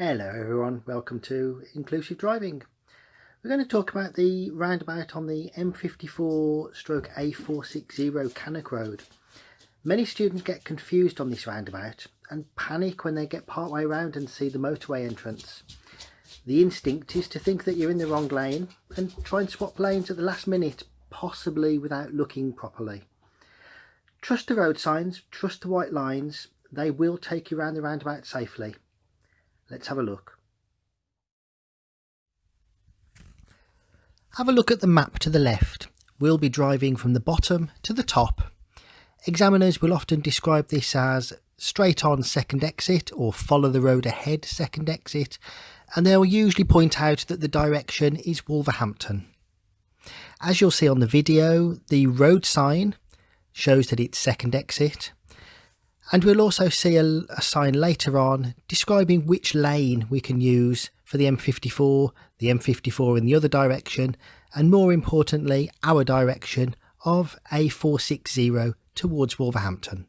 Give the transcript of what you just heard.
Hello everyone, welcome to Inclusive Driving. We're going to talk about the roundabout on the M54 stroke A460 Cannock Road. Many students get confused on this roundabout and panic when they get partway around and see the motorway entrance. The instinct is to think that you're in the wrong lane and try and swap lanes at the last minute, possibly without looking properly. Trust the road signs, trust the white lines, they will take you around the roundabout safely. Let's have a look. Have a look at the map to the left. We'll be driving from the bottom to the top. Examiners will often describe this as straight on second exit or follow the road ahead second exit and they'll usually point out that the direction is Wolverhampton. As you'll see on the video, the road sign shows that it's second exit and we'll also see a, a, sign later on describing which lane we can use for the M54, the M54 in the other direction, and more importantly, our direction of A460 towards Wolverhampton.